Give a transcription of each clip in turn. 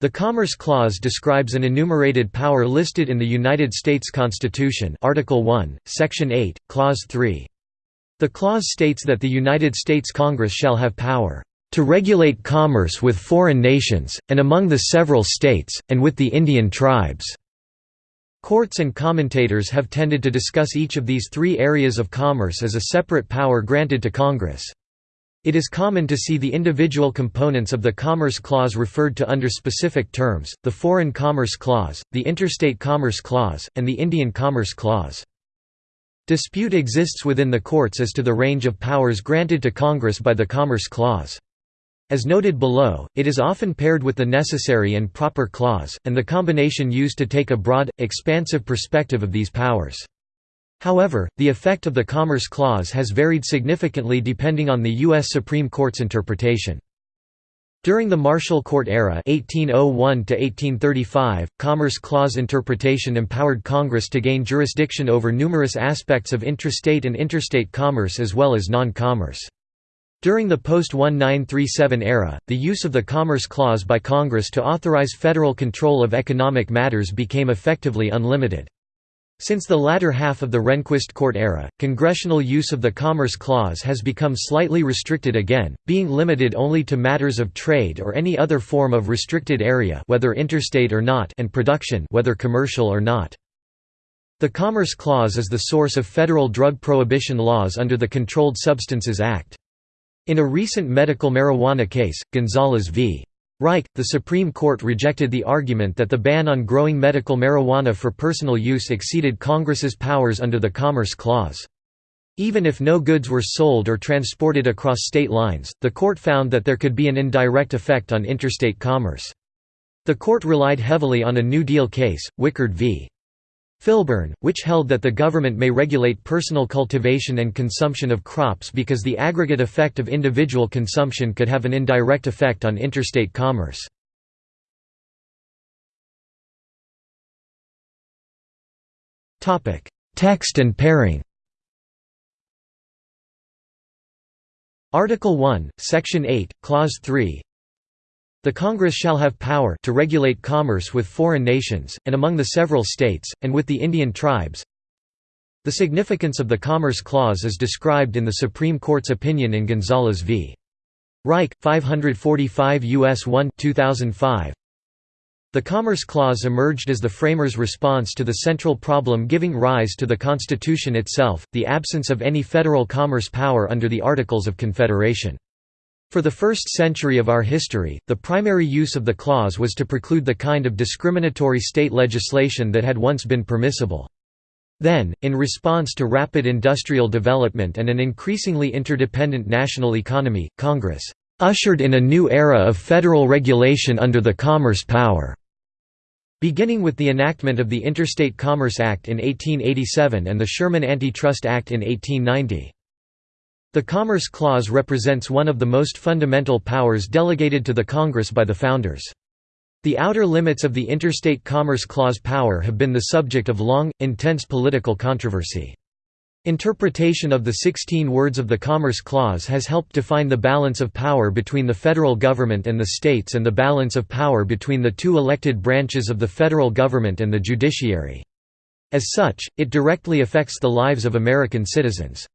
The Commerce Clause describes an enumerated power listed in the United States Constitution Article 1, Section 8, Clause 3. The clause states that the United States Congress shall have power to regulate commerce with foreign nations, and among the several states, and with the Indian tribes." Courts and commentators have tended to discuss each of these three areas of commerce as a separate power granted to Congress. It is common to see the individual components of the Commerce Clause referred to under specific terms, the Foreign Commerce Clause, the Interstate Commerce Clause, and the Indian Commerce Clause. Dispute exists within the courts as to the range of powers granted to Congress by the Commerce Clause. As noted below, it is often paired with the Necessary and Proper Clause, and the combination used to take a broad, expansive perspective of these powers. However, the effect of the Commerce Clause has varied significantly depending on the U.S. Supreme Court's interpretation. During the Marshall Court era 1801 Commerce Clause interpretation empowered Congress to gain jurisdiction over numerous aspects of intrastate and interstate commerce as well as non-commerce. During the post-1937 era, the use of the Commerce Clause by Congress to authorize federal control of economic matters became effectively unlimited. Since the latter half of the Rehnquist court era, congressional use of the Commerce Clause has become slightly restricted again, being limited only to matters of trade or any other form of restricted area whether interstate or not and production whether commercial or not. The Commerce Clause is the source of federal drug prohibition laws under the Controlled Substances Act. In a recent medical marijuana case, Gonzales v. Raich, the Supreme Court rejected the argument that the ban on growing medical marijuana for personal use exceeded Congress's powers under the Commerce Clause. Even if no goods were sold or transported across state lines, the court found that there could be an indirect effect on interstate commerce. The court relied heavily on a New Deal case, Wickard v. Filburn, which held that the government may regulate personal cultivation and consumption of crops because the aggregate effect of individual consumption could have an indirect effect on interstate commerce. Text and pairing Article 1, Section 8, Clause 3 the Congress shall have power to regulate commerce with foreign nations, and among the several states, and with the Indian tribes. The significance of the Commerce Clause is described in the Supreme Court's opinion in Gonzales v. Raich, 545 U.S. 1 2005. The Commerce Clause emerged as the framers' response to the central problem giving rise to the Constitution itself, the absence of any federal commerce power under the Articles of Confederation. For the first century of our history, the primary use of the clause was to preclude the kind of discriminatory state legislation that had once been permissible. Then, in response to rapid industrial development and an increasingly interdependent national economy, Congress ushered in a new era of federal regulation under the Commerce Power. Beginning with the enactment of the Interstate Commerce Act in 1887 and the Sherman Antitrust Act in 1890. The Commerce Clause represents one of the most fundamental powers delegated to the Congress by the Founders. The outer limits of the Interstate Commerce Clause power have been the subject of long, intense political controversy. Interpretation of the 16 words of the Commerce Clause has helped define the balance of power between the federal government and the states and the balance of power between the two elected branches of the federal government and the judiciary. As such, it directly affects the lives of American citizens.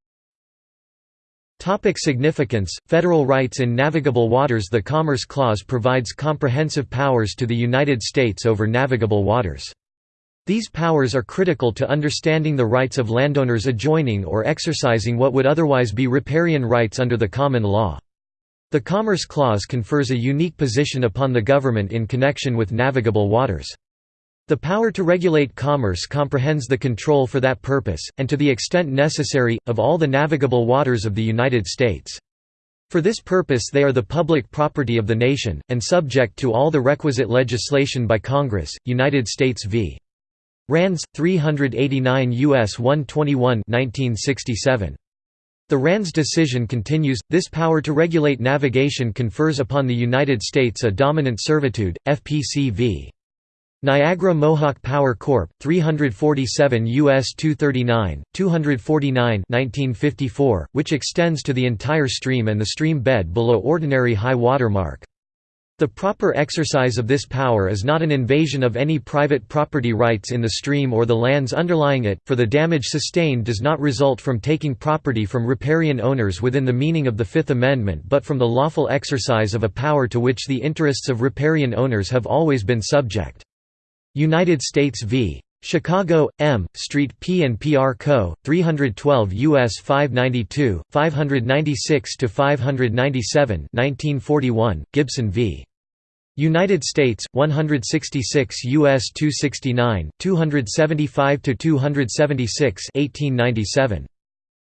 Topic significance Federal rights in navigable waters The Commerce Clause provides comprehensive powers to the United States over navigable waters. These powers are critical to understanding the rights of landowners adjoining or exercising what would otherwise be riparian rights under the common law. The Commerce Clause confers a unique position upon the government in connection with navigable waters. The power to regulate commerce comprehends the control for that purpose, and to the extent necessary, of all the navigable waters of the United States. For this purpose they are the public property of the nation, and subject to all the requisite legislation by Congress, United States v. Rands, 389 U.S. 121 1967. The Rands decision continues, this power to regulate navigation confers upon the United States a dominant servitude, FPC v. Niagara Mohawk Power Corp. 347 U.S. 239, 249 1954, which extends to the entire stream and the stream bed below ordinary high water mark. The proper exercise of this power is not an invasion of any private property rights in the stream or the lands underlying it, for the damage sustained does not result from taking property from riparian owners within the meaning of the Fifth Amendment but from the lawful exercise of a power to which the interests of riparian owners have always been subject. United States v. Chicago, M. Street P and PR Co. 312 U.S. 592, 596 to 597. 1941. Gibson v. United States 166 US 269 275 to 276 1897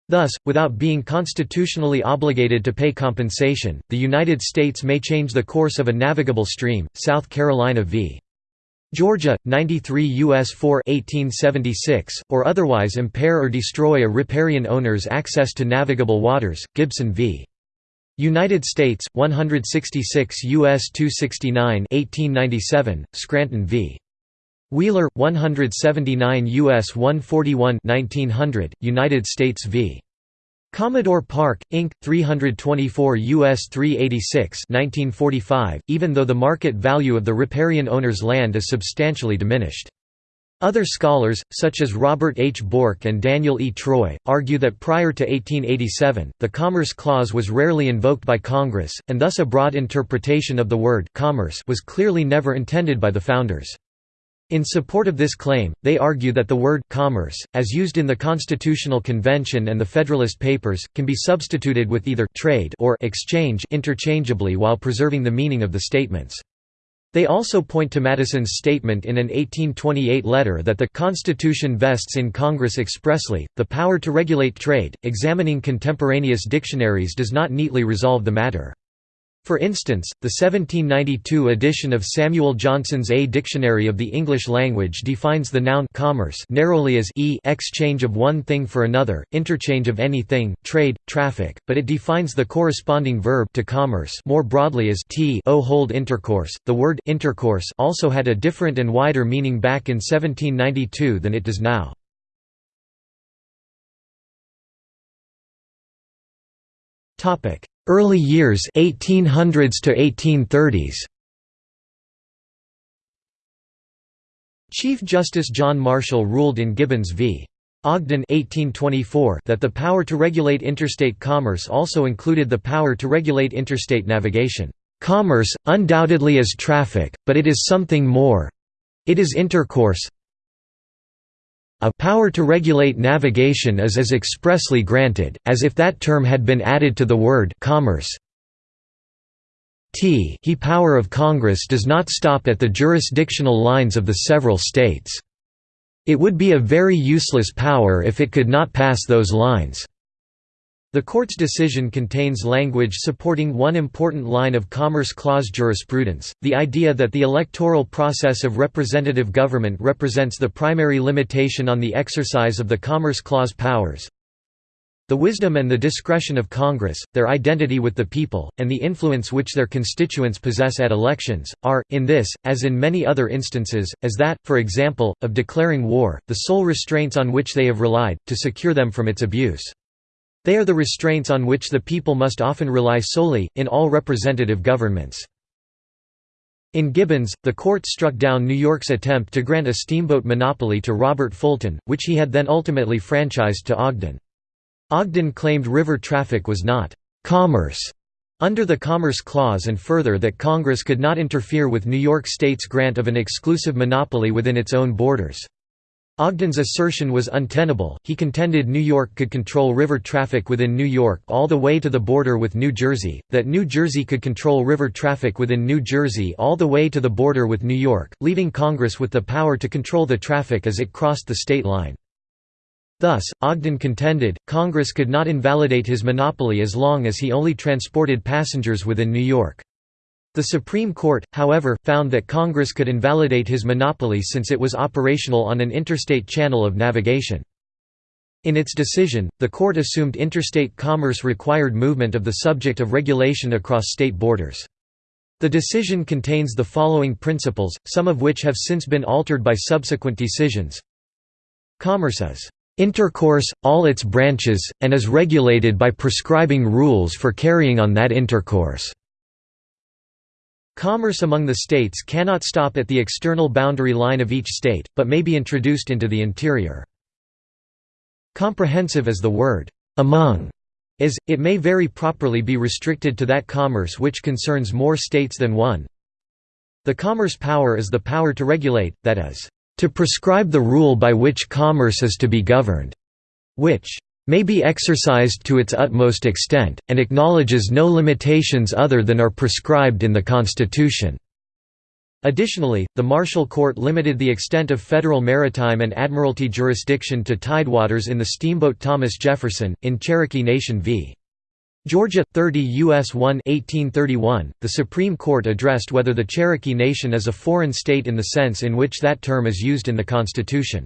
Thus, without being constitutionally obligated to pay compensation, the United States may change the course of a navigable stream. South Carolina v. Georgia 93 US 4 1876 or otherwise impair or destroy a riparian owner's access to navigable waters. Gibson v. United States 166 US 269 1897 Scranton v Wheeler 179 US 141 1900 United States v Commodore Park Inc 324 US 386 1945 even though the market value of the riparian owner's land is substantially diminished other scholars, such as Robert H. Bork and Daniel E. Troy, argue that prior to 1887, the Commerce Clause was rarely invoked by Congress, and thus a broad interpretation of the word «commerce» was clearly never intended by the Founders. In support of this claim, they argue that the word «commerce», as used in the Constitutional Convention and the Federalist Papers, can be substituted with either «trade» or «exchange» interchangeably while preserving the meaning of the statements. They also point to Madison's statement in an 1828 letter that the Constitution vests in Congress expressly, the power to regulate trade. Examining contemporaneous dictionaries does not neatly resolve the matter. For instance, the 1792 edition of Samuel Johnson's A Dictionary of the English Language defines the noun commerce narrowly as e exchange of one thing for another, interchange of anything, trade, traffic, but it defines the corresponding verb to commerce more broadly as t o hold intercourse. The word intercourse also had a different and wider meaning back in 1792 than it does now. Topic: Early years 1800s to 1830s. Chief Justice John Marshall ruled in Gibbons v. Ogden 1824 that the power to regulate interstate commerce also included the power to regulate interstate navigation. Commerce, undoubtedly is traffic, but it is something more. It is intercourse, a power to regulate navigation is as expressly granted, as if that term had been added to the word commerce. T he power of Congress does not stop at the jurisdictional lines of the several states. It would be a very useless power if it could not pass those lines. The court's decision contains language supporting one important line of Commerce Clause jurisprudence, the idea that the electoral process of representative government represents the primary limitation on the exercise of the Commerce Clause powers. The wisdom and the discretion of Congress, their identity with the people, and the influence which their constituents possess at elections, are, in this, as in many other instances, as that, for example, of declaring war, the sole restraints on which they have relied, to secure them from its abuse. They are the restraints on which the people must often rely solely, in all representative governments. In Gibbons, the court struck down New York's attempt to grant a steamboat monopoly to Robert Fulton, which he had then ultimately franchised to Ogden. Ogden claimed river traffic was not «commerce» under the Commerce Clause and further that Congress could not interfere with New York State's grant of an exclusive monopoly within its own borders. Ogden's assertion was untenable, he contended New York could control river traffic within New York all the way to the border with New Jersey, that New Jersey could control river traffic within New Jersey all the way to the border with New York, leaving Congress with the power to control the traffic as it crossed the state line. Thus, Ogden contended, Congress could not invalidate his monopoly as long as he only transported passengers within New York. The Supreme Court, however, found that Congress could invalidate his monopoly since it was operational on an interstate channel of navigation. In its decision, the court assumed interstate commerce required movement of the subject of regulation across state borders. The decision contains the following principles, some of which have since been altered by subsequent decisions. Commerce is intercourse, all its branches, and is regulated by prescribing rules for carrying on that intercourse. Commerce among the states cannot stop at the external boundary line of each state, but may be introduced into the interior. Comprehensive as the word among is, it may very properly be restricted to that commerce which concerns more states than one. The commerce power is the power to regulate, that is, to prescribe the rule by which commerce is to be governed, which may be exercised to its utmost extent, and acknowledges no limitations other than are prescribed in the Constitution." Additionally, the Marshall Court limited the extent of federal maritime and admiralty jurisdiction to tidewaters in the steamboat Thomas Jefferson, in Cherokee Nation v. Georgia, 30 U.S. 1 1831, the Supreme Court addressed whether the Cherokee Nation is a foreign state in the sense in which that term is used in the Constitution.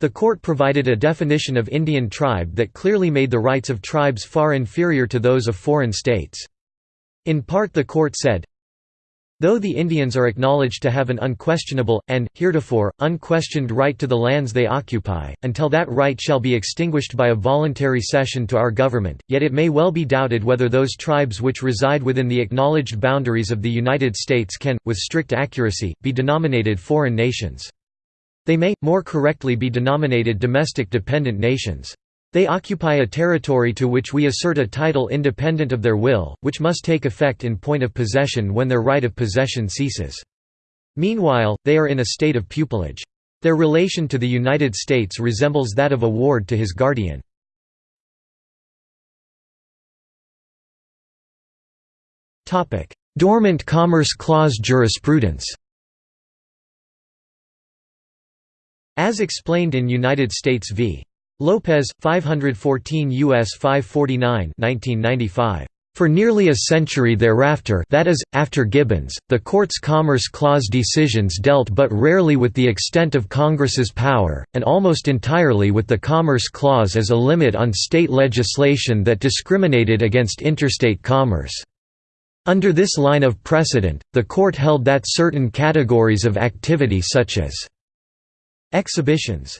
The court provided a definition of Indian tribe that clearly made the rights of tribes far inferior to those of foreign states. In part the court said, Though the Indians are acknowledged to have an unquestionable, and, heretofore, unquestioned right to the lands they occupy, until that right shall be extinguished by a voluntary cession to our government, yet it may well be doubted whether those tribes which reside within the acknowledged boundaries of the United States can, with strict accuracy, be denominated foreign nations. They may, more correctly be denominated domestic dependent nations. They occupy a territory to which we assert a title independent of their will, which must take effect in point of possession when their right of possession ceases. Meanwhile, they are in a state of pupilage. Their relation to the United States resembles that of a ward to his guardian. Dormant Commerce Clause jurisprudence As explained in United States v. Lopez, 514 U.S. 549 1995. For nearly a century thereafter that is, after Gibbons, the Court's Commerce Clause decisions dealt but rarely with the extent of Congress's power, and almost entirely with the Commerce Clause as a limit on state legislation that discriminated against interstate commerce. Under this line of precedent, the Court held that certain categories of activity such as exhibitions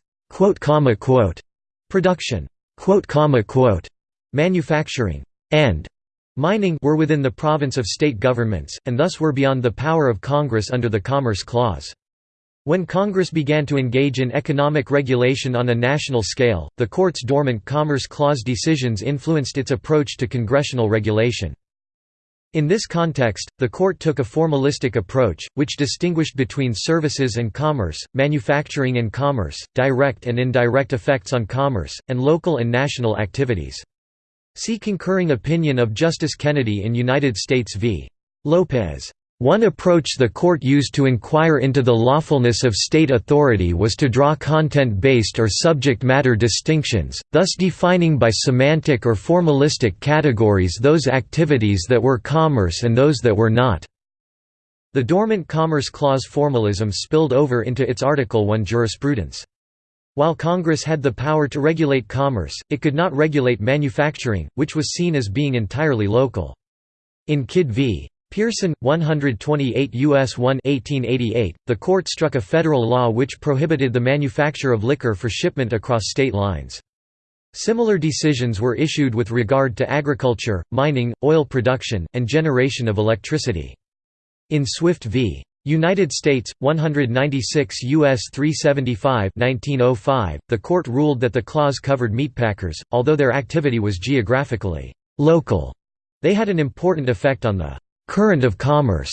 Production, manufacturing, and mining were within the province of state governments, and thus were beyond the power of Congress under the Commerce Clause. When Congress began to engage in economic regulation on a national scale, the Court's dormant Commerce Clause decisions influenced its approach to congressional regulation. In this context, the court took a formalistic approach, which distinguished between services and commerce, manufacturing and commerce, direct and indirect effects on commerce, and local and national activities. See concurring opinion of Justice Kennedy in United States v. Lopez. One approach the court used to inquire into the lawfulness of state authority was to draw content-based or subject matter distinctions, thus defining by semantic or formalistic categories those activities that were commerce and those that were not. The dormant Commerce Clause formalism spilled over into its Article 1 jurisprudence. While Congress had the power to regulate commerce, it could not regulate manufacturing, which was seen as being entirely local. In Kidd v. Pearson, 128 U.S. 1 1888, the court struck a federal law which prohibited the manufacture of liquor for shipment across state lines. Similar decisions were issued with regard to agriculture, mining, oil production, and generation of electricity. In Swift v. United States, 196 U.S. 375 1905, the court ruled that the clause covered meatpackers, although their activity was geographically local. They had an important effect on the current of commerce,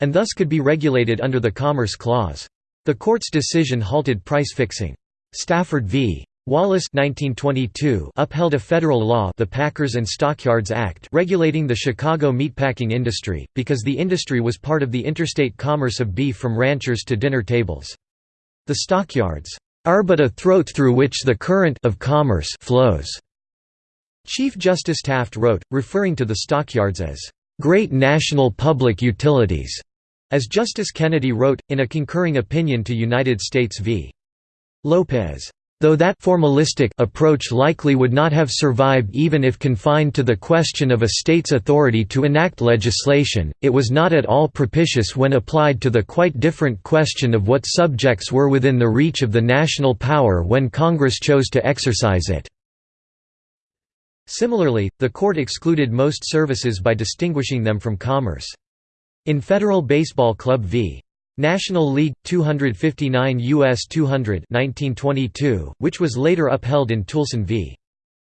and thus could be regulated under the Commerce Clause. The court's decision halted price fixing. Stafford v. Wallace 1922 upheld a federal law the Packers and Stockyards Act regulating the Chicago meatpacking industry, because the industry was part of the interstate commerce of beef from ranchers to dinner tables. The stockyards are but a throat through which the current of commerce flows. Chief Justice Taft wrote, referring to the stockyards as great national public utilities, as Justice Kennedy wrote, in a concurring opinion to United States v. Lopez. Though that formalistic approach likely would not have survived even if confined to the question of a state's authority to enact legislation, it was not at all propitious when applied to the quite different question of what subjects were within the reach of the national power when Congress chose to exercise it. Similarly, the court excluded most services by distinguishing them from commerce. In Federal Baseball Club v. National League 259 US 200 1922, which was later upheld in Toolson v.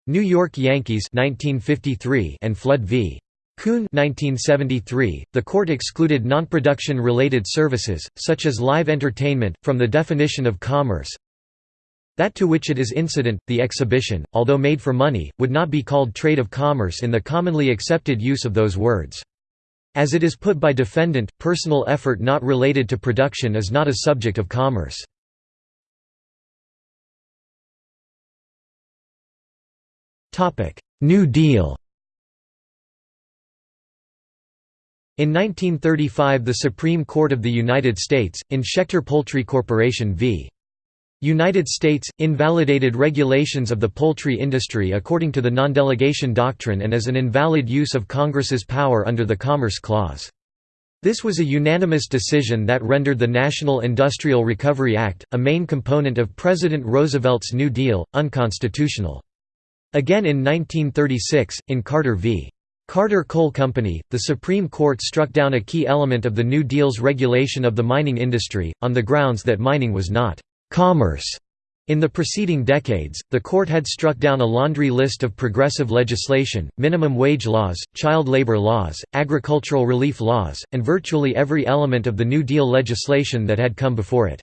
New York Yankees 1953 and Flood v. Kuhn 1973, the court excluded non-production related services, such as live entertainment, from the definition of commerce. That to which it is incident, the exhibition, although made for money, would not be called trade of commerce in the commonly accepted use of those words. As it is put by defendant, personal effort not related to production is not a subject of commerce. New Deal In 1935 the Supreme Court of the United States, in Schechter Poultry Corporation v. United States, invalidated regulations of the poultry industry according to the non-delegation doctrine and as an invalid use of Congress's power under the Commerce Clause. This was a unanimous decision that rendered the National Industrial Recovery Act, a main component of President Roosevelt's New Deal, unconstitutional. Again in 1936, in Carter v. Carter Coal Company, the Supreme Court struck down a key element of the New Deal's regulation of the mining industry, on the grounds that mining was not commerce. In the preceding decades, the court had struck down a laundry list of progressive legislation, minimum wage laws, child labor laws, agricultural relief laws, and virtually every element of the New Deal legislation that had come before it.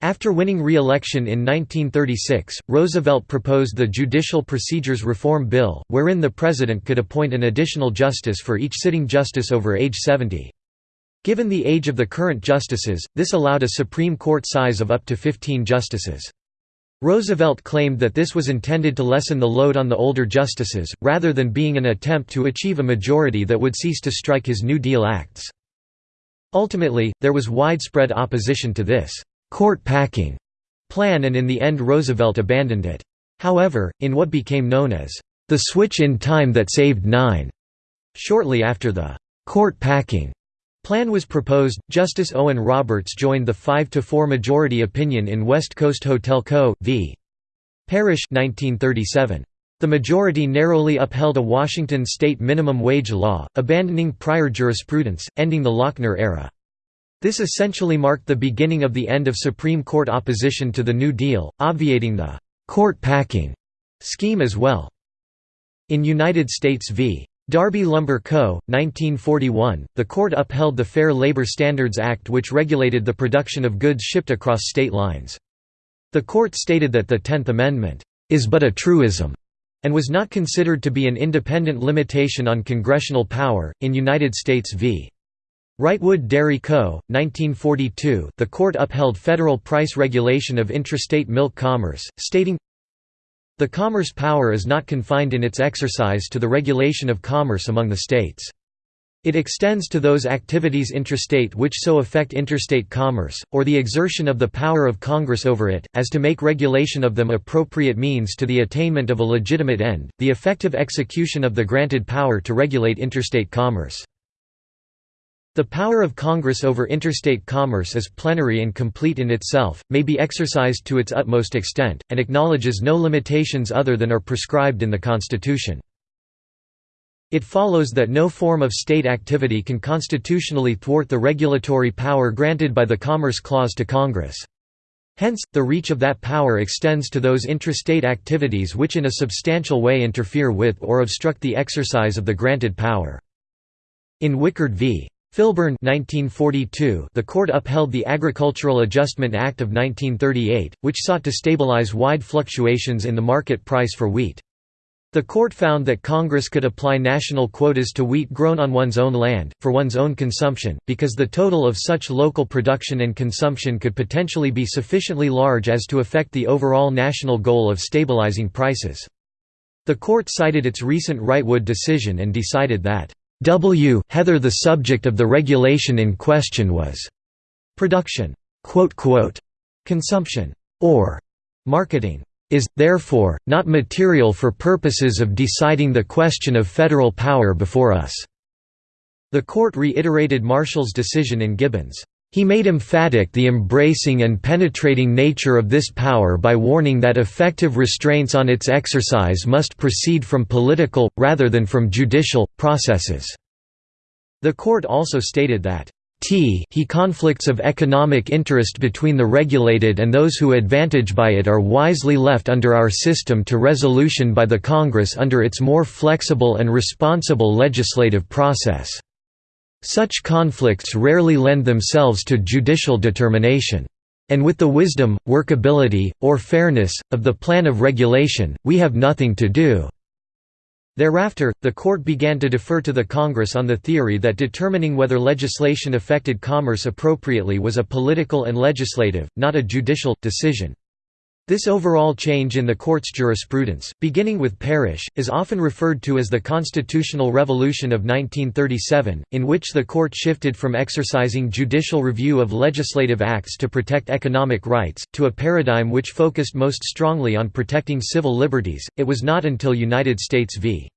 After winning re-election in 1936, Roosevelt proposed the Judicial Procedures Reform Bill, wherein the president could appoint an additional justice for each sitting justice over age 70. Given the age of the current justices, this allowed a Supreme Court size of up to 15 justices. Roosevelt claimed that this was intended to lessen the load on the older justices, rather than being an attempt to achieve a majority that would cease to strike his New Deal acts. Ultimately, there was widespread opposition to this «court packing» plan and in the end Roosevelt abandoned it. However, in what became known as «the switch in time that saved nine», shortly after the «court packing» Plan was proposed. Justice Owen Roberts joined the 5 to 4 majority opinion in West Coast Hotel Co. v. Parrish 1937. The majority narrowly upheld a Washington state minimum wage law, abandoning prior jurisprudence, ending the Lochner era. This essentially marked the beginning of the end of Supreme Court opposition to the New Deal, obviating the «court packing» scheme as well. In United States v. Darby Lumber Co., 1941, the court upheld the Fair Labor Standards Act which regulated the production of goods shipped across state lines. The court stated that the Tenth Amendment, "...is but a truism," and was not considered to be an independent limitation on congressional power. In United States v. Wrightwood Dairy Co., 1942, the court upheld federal price regulation of intrastate milk commerce, stating, the commerce power is not confined in its exercise to the regulation of commerce among the states. It extends to those activities intrastate which so affect interstate commerce, or the exertion of the power of Congress over it, as to make regulation of them appropriate means to the attainment of a legitimate end, the effective execution of the granted power to regulate interstate commerce. The power of Congress over interstate commerce is plenary and complete in itself, may be exercised to its utmost extent, and acknowledges no limitations other than are prescribed in the Constitution. It follows that no form of state activity can constitutionally thwart the regulatory power granted by the Commerce Clause to Congress. Hence, the reach of that power extends to those intrastate activities which in a substantial way interfere with or obstruct the exercise of the granted power. In Wickard v. Filburn 1942, the court upheld the Agricultural Adjustment Act of 1938, which sought to stabilize wide fluctuations in the market price for wheat. The court found that Congress could apply national quotas to wheat grown on one's own land, for one's own consumption, because the total of such local production and consumption could potentially be sufficiently large as to affect the overall national goal of stabilizing prices. The court cited its recent Wrightwood decision and decided that W. Heather the subject of the regulation in question was production, consumption, or marketing is, therefore, not material for purposes of deciding the question of federal power before us." The court reiterated Marshall's decision in Gibbons. He made emphatic the embracing and penetrating nature of this power by warning that effective restraints on its exercise must proceed from political, rather than from judicial, processes. The court also stated that t he conflicts of economic interest between the regulated and those who advantage by it are wisely left under our system to resolution by the Congress under its more flexible and responsible legislative process. Such conflicts rarely lend themselves to judicial determination. And with the wisdom, workability, or fairness, of the plan of regulation, we have nothing to do." Thereafter, the court began to defer to the Congress on the theory that determining whether legislation affected commerce appropriately was a political and legislative, not a judicial, decision. This overall change in the court's jurisprudence, beginning with Parrish, is often referred to as the Constitutional Revolution of 1937, in which the court shifted from exercising judicial review of legislative acts to protect economic rights, to a paradigm which focused most strongly on protecting civil liberties. It was not until United States v.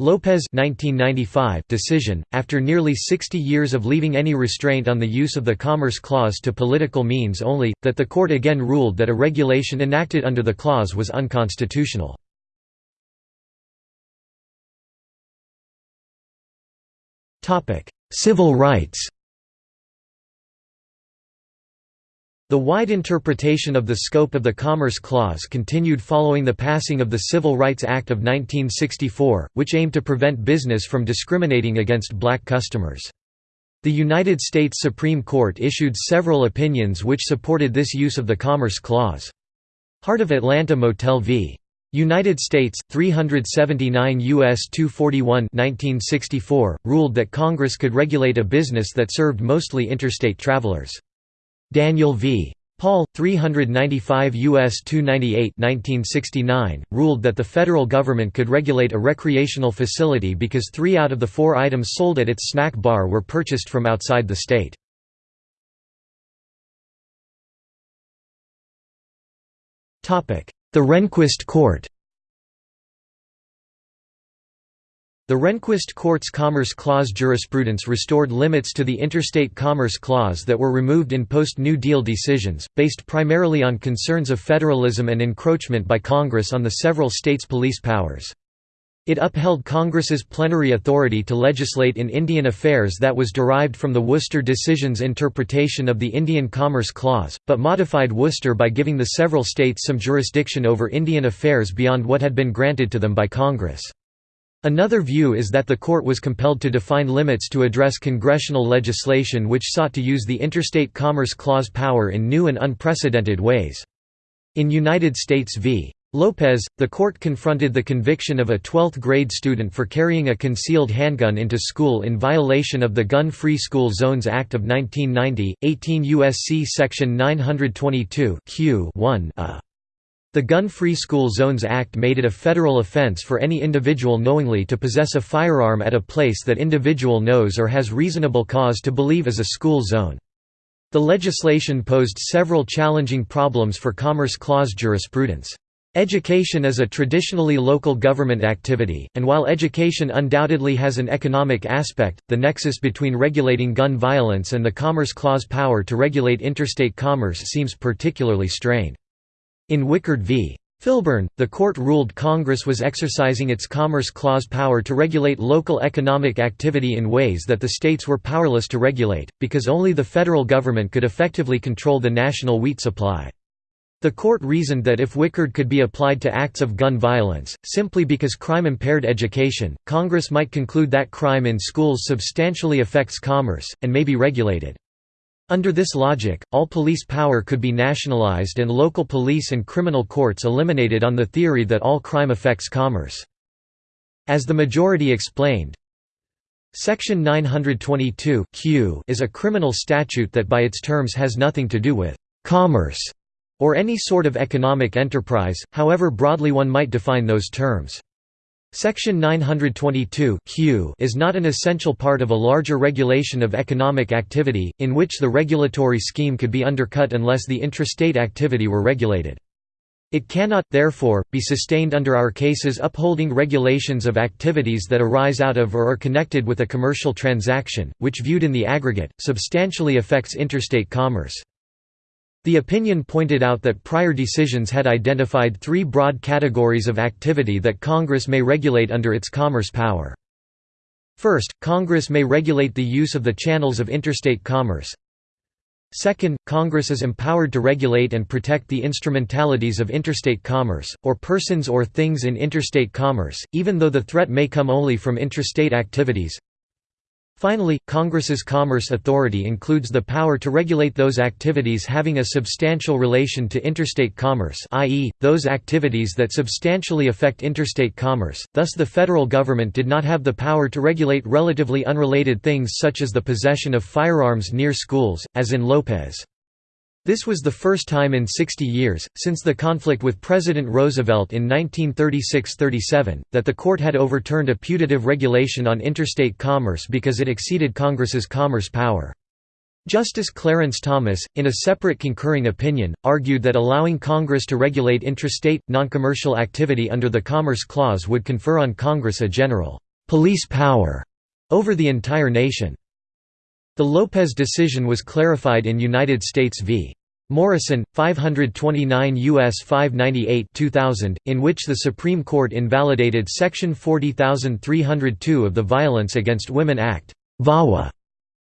Lopez 1995 decision, after nearly 60 years of leaving any restraint on the use of the Commerce Clause to political means only, that the court again ruled that a regulation enacted under the clause was unconstitutional. Civil rights The wide interpretation of the scope of the Commerce Clause continued following the passing of the Civil Rights Act of 1964, which aimed to prevent business from discriminating against black customers. The United States Supreme Court issued several opinions which supported this use of the Commerce Clause. Heart of Atlanta Motel v. United States, 379 U.S. 241 1964, ruled that Congress could regulate a business that served mostly interstate travelers. Daniel v. Paul, 395 U.S. 298 1969, ruled that the federal government could regulate a recreational facility because three out of the four items sold at its snack bar were purchased from outside the state. The Rehnquist Court The Rehnquist Court's Commerce Clause jurisprudence restored limits to the Interstate Commerce Clause that were removed in post-New Deal decisions, based primarily on concerns of federalism and encroachment by Congress on the several states' police powers. It upheld Congress's plenary authority to legislate in Indian affairs that was derived from the Worcester decision's interpretation of the Indian Commerce Clause, but modified Worcester by giving the several states some jurisdiction over Indian affairs beyond what had been granted to them by Congress. Another view is that the court was compelled to define limits to address congressional legislation which sought to use the Interstate Commerce Clause power in new and unprecedented ways. In United States v. Lopez, the court confronted the conviction of a 12th grade student for carrying a concealed handgun into school in violation of the Gun-Free School Zones Act of 1990, 18 U.S.C. Section 922 Q 1 a. The Gun-Free School Zones Act made it a federal offense for any individual knowingly to possess a firearm at a place that individual knows or has reasonable cause to believe is a school zone. The legislation posed several challenging problems for Commerce Clause jurisprudence. Education is a traditionally local government activity, and while education undoubtedly has an economic aspect, the nexus between regulating gun violence and the Commerce Clause power to regulate interstate commerce seems particularly strained. In Wickard v. Filburn, the court ruled Congress was exercising its Commerce Clause power to regulate local economic activity in ways that the states were powerless to regulate, because only the federal government could effectively control the national wheat supply. The court reasoned that if Wickard could be applied to acts of gun violence, simply because crime impaired education, Congress might conclude that crime in schools substantially affects commerce, and may be regulated. Under this logic, all police power could be nationalized and local police and criminal courts eliminated on the theory that all crime affects commerce. As the majority explained, Section 922 Q is a criminal statute that by its terms has nothing to do with «commerce» or any sort of economic enterprise, however broadly one might define those terms. Section 922 Q is not an essential part of a larger regulation of economic activity, in which the regulatory scheme could be undercut unless the intrastate activity were regulated. It cannot, therefore, be sustained under our cases upholding regulations of activities that arise out of or are connected with a commercial transaction, which viewed in the aggregate, substantially affects interstate commerce. The opinion pointed out that prior decisions had identified three broad categories of activity that Congress may regulate under its commerce power. First, Congress may regulate the use of the channels of interstate commerce. Second, Congress is empowered to regulate and protect the instrumentalities of interstate commerce, or persons or things in interstate commerce, even though the threat may come only from intrastate activities. Finally, Congress's Commerce Authority includes the power to regulate those activities having a substantial relation to interstate commerce i.e., those activities that substantially affect interstate commerce, thus the federal government did not have the power to regulate relatively unrelated things such as the possession of firearms near schools, as in Lopez. This was the first time in 60 years, since the conflict with President Roosevelt in 1936–37, that the court had overturned a putative regulation on interstate commerce because it exceeded Congress's commerce power. Justice Clarence Thomas, in a separate concurring opinion, argued that allowing Congress to regulate intrastate, noncommercial activity under the Commerce Clause would confer on Congress a general «police power» over the entire nation. The Lopez decision was clarified in United States v. Morrison, 529 U.S. 598 2000, in which the Supreme Court invalidated Section 40302 of the Violence Against Women Act VAWA.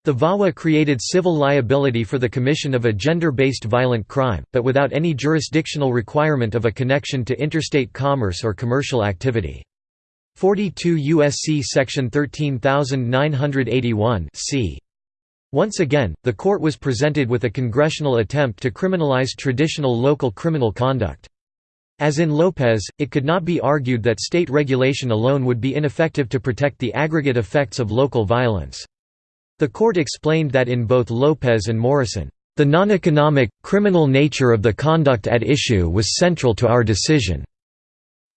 The VAWA created civil liability for the commission of a gender-based violent crime, but without any jurisdictional requirement of a connection to interstate commerce or commercial activity. 42 U.S.C. Section 13981 c. Once again, the court was presented with a congressional attempt to criminalize traditional local criminal conduct. As in Lopez, it could not be argued that state regulation alone would be ineffective to protect the aggregate effects of local violence. The court explained that in both Lopez and Morrison, "...the non-economic, criminal nature of the conduct at issue was central to our decision."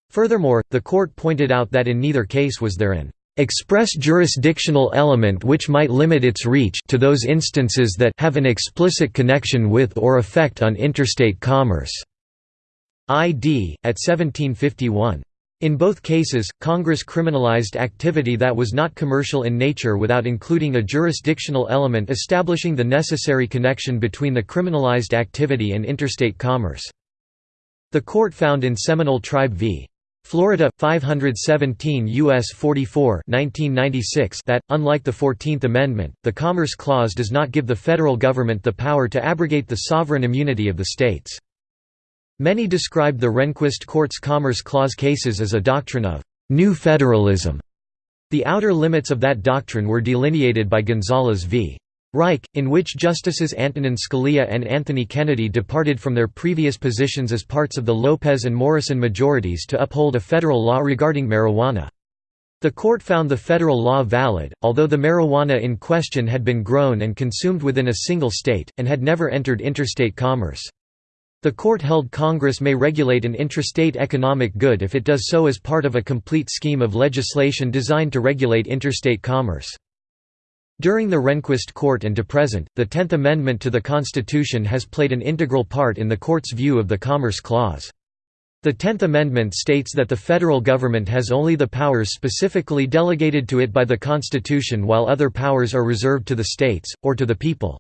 Furthermore, the court pointed out that in neither case was there an express jurisdictional element which might limit its reach to those instances that have an explicit connection with or effect on interstate commerce." ID, at 1751. In both cases, Congress criminalized activity that was not commercial in nature without including a jurisdictional element establishing the necessary connection between the criminalized activity and interstate commerce. The court found in Seminole Tribe v. Florida 517 US 44 1996 that unlike the 14th amendment the Commerce Clause does not give the federal government the power to abrogate the sovereign immunity of the states. Many described the Rehnquist Court's Commerce Clause cases as a doctrine of new federalism. The outer limits of that doctrine were delineated by Gonzales v. Raich, in which Justices Antonin Scalia and Anthony Kennedy departed from their previous positions as parts of the Lopez and Morrison majorities to uphold a federal law regarding marijuana. The court found the federal law valid, although the marijuana in question had been grown and consumed within a single state, and had never entered interstate commerce. The court held Congress may regulate an intrastate economic good if it does so as part of a complete scheme of legislation designed to regulate interstate commerce. During the Rehnquist court and to present, the Tenth Amendment to the Constitution has played an integral part in the court's view of the Commerce Clause. The Tenth Amendment states that the federal government has only the powers specifically delegated to it by the Constitution while other powers are reserved to the states, or to the people.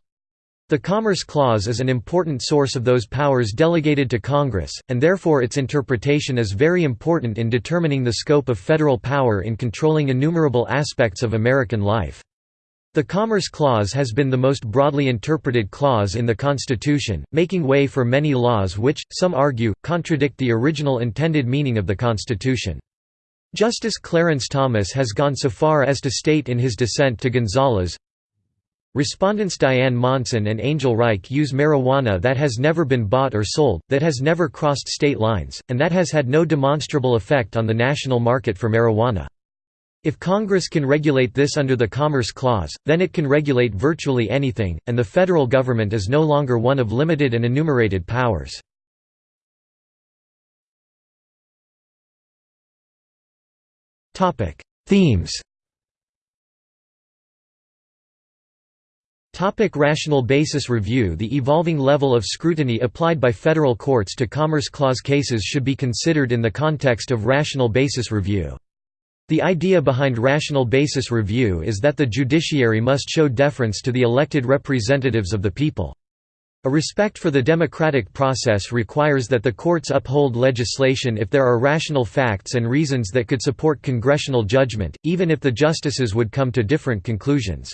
The Commerce Clause is an important source of those powers delegated to Congress, and therefore its interpretation is very important in determining the scope of federal power in controlling innumerable aspects of American life. The Commerce Clause has been the most broadly interpreted clause in the Constitution, making way for many laws which, some argue, contradict the original intended meaning of the Constitution. Justice Clarence Thomas has gone so far as to state in his dissent to Gonzales, Respondents Diane Monson and Angel Raich use marijuana that has never been bought or sold, that has never crossed state lines, and that has had no demonstrable effect on the national market for marijuana. If Congress can regulate this under the Commerce Clause, then it can regulate virtually anything, and the federal government is no longer one of limited and enumerated powers. Themes Topic rational basis review The evolving level of scrutiny applied by federal courts to Commerce Clause cases should be considered in the context of rational basis review. The idea behind rational basis review is that the judiciary must show deference to the elected representatives of the people. A respect for the democratic process requires that the courts uphold legislation if there are rational facts and reasons that could support congressional judgment, even if the justices would come to different conclusions.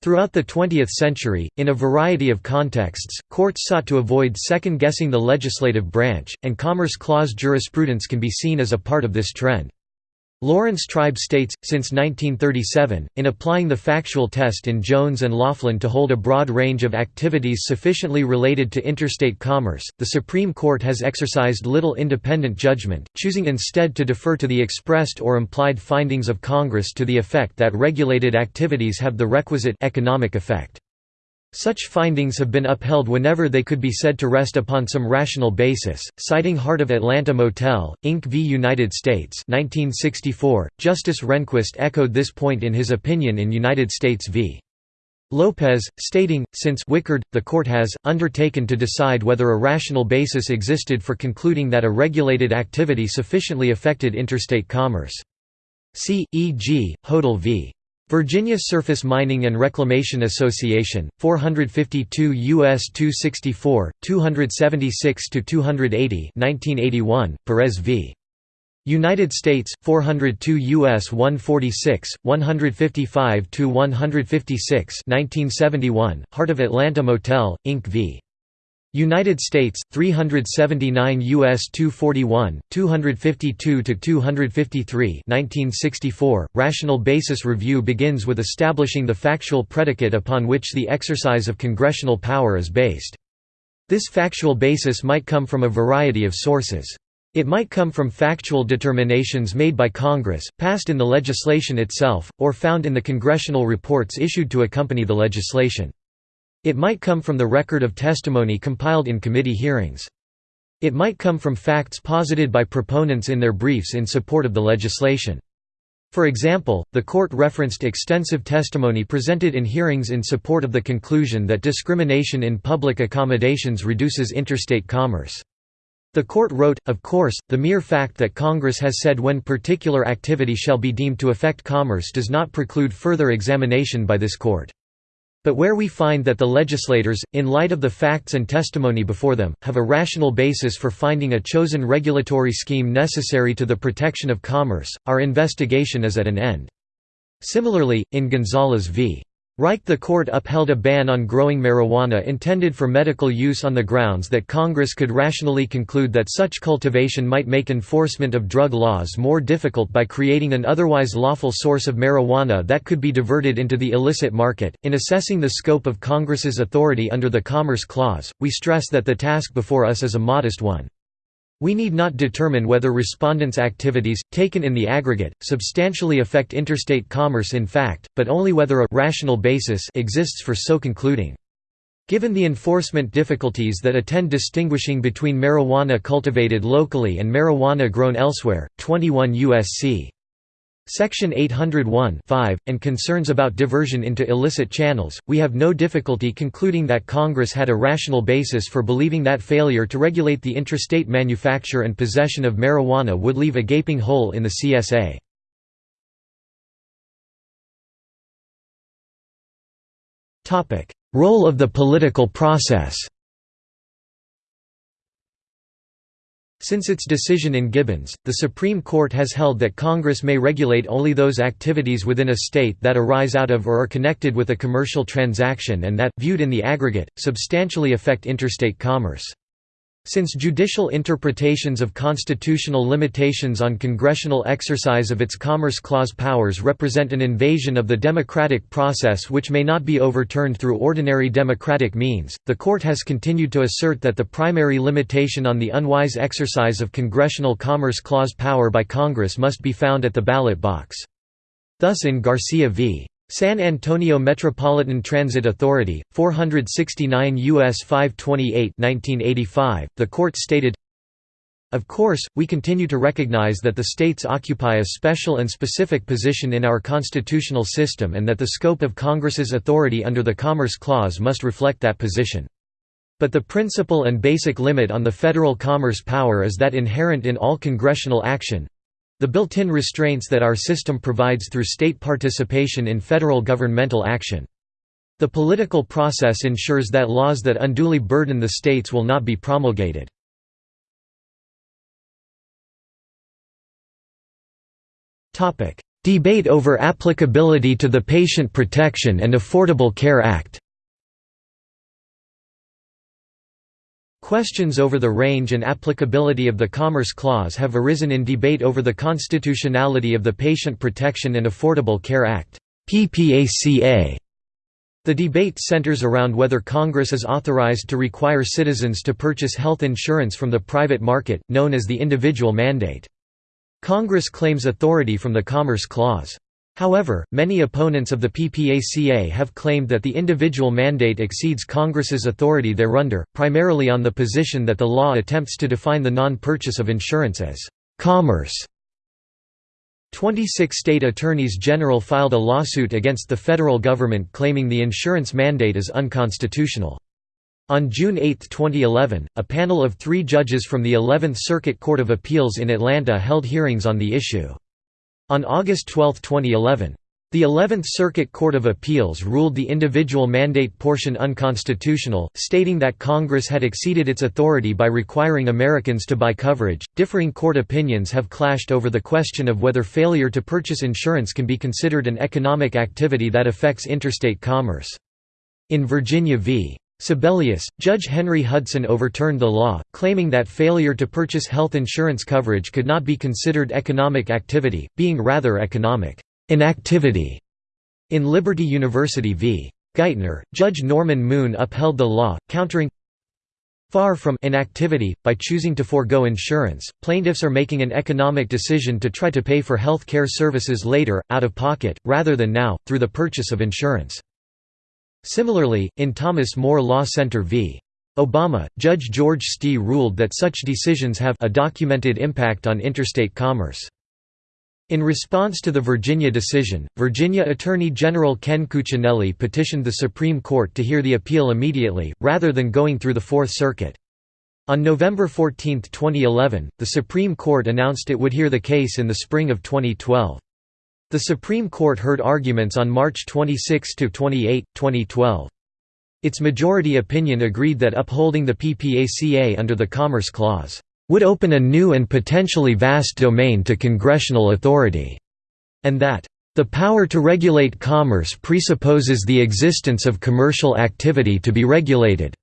Throughout the 20th century, in a variety of contexts, courts sought to avoid second-guessing the legislative branch, and Commerce Clause jurisprudence can be seen as a part of this trend. Laurence Tribe states, since 1937, in applying the factual test in Jones and Laughlin to hold a broad range of activities sufficiently related to interstate commerce, the Supreme Court has exercised little independent judgment, choosing instead to defer to the expressed or implied findings of Congress to the effect that regulated activities have the requisite economic effect. Such findings have been upheld whenever they could be said to rest upon some rational basis. Citing Heart of Atlanta Motel, Inc. v. United States 1964, Justice Rehnquist echoed this point in his opinion in United States v. Lopez, stating, since Wickard, the court has, undertaken to decide whether a rational basis existed for concluding that a regulated activity sufficiently affected interstate commerce. C. E. G., Hodel v. Virginia Surface Mining and Reclamation Association, 452 U.S. 264, 276–280 1981, Perez v. United States, 402 U.S. 146, 155–156 1971, Heart of Atlanta Motel, Inc. v. United States 379 US 241 252 to 253 1964 Rational basis review begins with establishing the factual predicate upon which the exercise of congressional power is based. This factual basis might come from a variety of sources. It might come from factual determinations made by Congress, passed in the legislation itself, or found in the congressional reports issued to accompany the legislation. It might come from the record of testimony compiled in committee hearings. It might come from facts posited by proponents in their briefs in support of the legislation. For example, the court referenced extensive testimony presented in hearings in support of the conclusion that discrimination in public accommodations reduces interstate commerce. The court wrote, of course, the mere fact that Congress has said when particular activity shall be deemed to affect commerce does not preclude further examination by this court. But where we find that the legislators, in light of the facts and testimony before them, have a rational basis for finding a chosen regulatory scheme necessary to the protection of commerce, our investigation is at an end. Similarly, in Gonzales v. Raich the court upheld a ban on growing marijuana intended for medical use on the grounds that Congress could rationally conclude that such cultivation might make enforcement of drug laws more difficult by creating an otherwise lawful source of marijuana that could be diverted into the illicit market. In assessing the scope of Congress's authority under the Commerce Clause, we stress that the task before us is a modest one. We need not determine whether respondents' activities, taken in the aggregate, substantially affect interstate commerce in fact, but only whether a «rational basis» exists for so concluding. Given the enforcement difficulties that attend distinguishing between marijuana cultivated locally and marijuana grown elsewhere, 21 U.S.C. Section 801 5, and concerns about diversion into illicit channels, we have no difficulty concluding that Congress had a rational basis for believing that failure to regulate the intrastate manufacture and possession of marijuana would leave a gaping hole in the CSA. Role of the political process Since its decision in Gibbons, the Supreme Court has held that Congress may regulate only those activities within a state that arise out of or are connected with a commercial transaction and that, viewed in the aggregate, substantially affect interstate commerce. Since judicial interpretations of constitutional limitations on congressional exercise of its Commerce Clause powers represent an invasion of the democratic process which may not be overturned through ordinary democratic means, the Court has continued to assert that the primary limitation on the unwise exercise of congressional Commerce Clause power by Congress must be found at the ballot box. Thus in Garcia v. San Antonio Metropolitan Transit Authority, 469 U.S. 528 1985, the court stated, Of course, we continue to recognize that the states occupy a special and specific position in our constitutional system and that the scope of Congress's authority under the Commerce Clause must reflect that position. But the principal and basic limit on the federal commerce power is that inherent in all congressional action, the built-in restraints that our system provides through state participation in federal governmental action. The political process ensures that laws that unduly burden the states will not be promulgated. Debate over applicability to the Patient Protection and Affordable Care Act Questions over the range and applicability of the Commerce Clause have arisen in debate over the constitutionality of the Patient Protection and Affordable Care Act. The debate centers around whether Congress is authorized to require citizens to purchase health insurance from the private market, known as the individual mandate. Congress claims authority from the Commerce Clause. However, many opponents of the PPACA have claimed that the individual mandate exceeds Congress's authority thereunder, primarily on the position that the law attempts to define the non-purchase of insurance as «commerce». 26 state attorneys general filed a lawsuit against the federal government claiming the insurance mandate is unconstitutional. On June 8, 2011, a panel of three judges from the 11th Circuit Court of Appeals in Atlanta held hearings on the issue. On August 12, 2011, the 11th Circuit Court of Appeals ruled the individual mandate portion unconstitutional, stating that Congress had exceeded its authority by requiring Americans to buy coverage. Differing court opinions have clashed over the question of whether failure to purchase insurance can be considered an economic activity that affects interstate commerce. In Virginia v. Sebelius, Judge Henry Hudson overturned the law, claiming that failure to purchase health insurance coverage could not be considered economic activity, being rather economic inactivity. In Liberty University v. Geithner, Judge Norman Moon upheld the law, countering Far from inactivity, by choosing to forego insurance, plaintiffs are making an economic decision to try to pay for health care services later, out of pocket, rather than now, through the purchase of insurance. Similarly, in Thomas More Law Center v. Obama, Judge George Steeh ruled that such decisions have a documented impact on interstate commerce. In response to the Virginia decision, Virginia Attorney General Ken Cuccinelli petitioned the Supreme Court to hear the appeal immediately, rather than going through the Fourth Circuit. On November 14, 2011, the Supreme Court announced it would hear the case in the spring of 2012. The Supreme Court heard arguments on March 26–28, 2012. Its majority opinion agreed that upholding the PPACA under the Commerce Clause would open a new and potentially vast domain to congressional authority, and that the power to regulate commerce presupposes the existence of commercial activity to be regulated.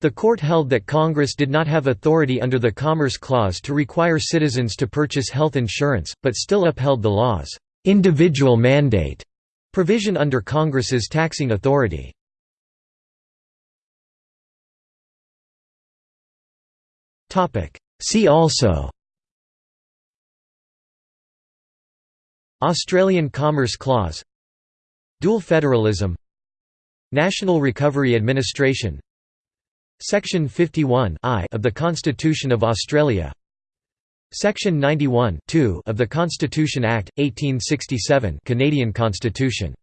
The court held that Congress did not have authority under the Commerce Clause to require citizens to purchase health insurance, but still upheld the law's individual mandate provision under Congress's taxing authority. See also Australian Commerce Clause Dual federalism National Recovery Administration Section 51 of the Constitution of Australia. Section 91 of the Constitution Act, 1867 Canadian Constitution